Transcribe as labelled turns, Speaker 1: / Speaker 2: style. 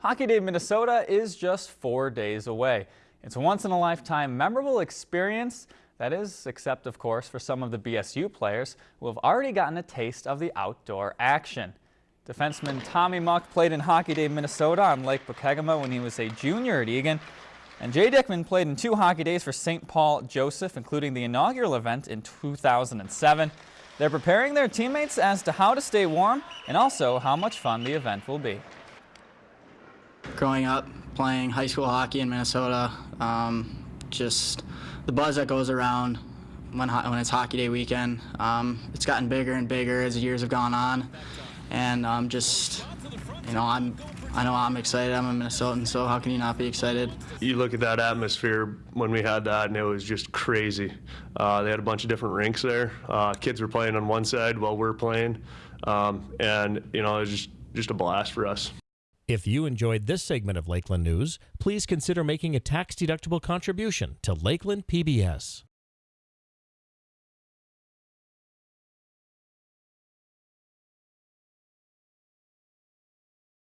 Speaker 1: Hockey Day Minnesota is just four days away. It's a once-in-a-lifetime memorable experience that is, except of course for some of the BSU players who have already gotten a taste of the outdoor action. Defenseman Tommy Muck played in Hockey Day Minnesota on Lake Pokegama when he was a junior at Eagan. And Jay Dickman played in two hockey days for St. Paul Johnson, including the inaugural event in 2007. They're preparing their teammates as to how to stay warm and also how much fun the event will be
Speaker 2: growing up playing high school hockey in Minnesota, um, just the buzz that goes around when, when it's hockey day weekend, um, it's gotten bigger and bigger as the years have gone on. And um, just, you know, I'm, I know I'm excited. I'm a Minnesotan, so how can you not be excited?
Speaker 3: You look at that atmosphere when we had that, and it was just crazy. Uh, they had a bunch of different rinks there. Uh, kids were playing on one side while we're playing, um, and you know, it was just just a blast for us.
Speaker 4: If you enjoyed this segment of Lakeland News, please consider making a tax-deductible contribution to Lakeland PBS.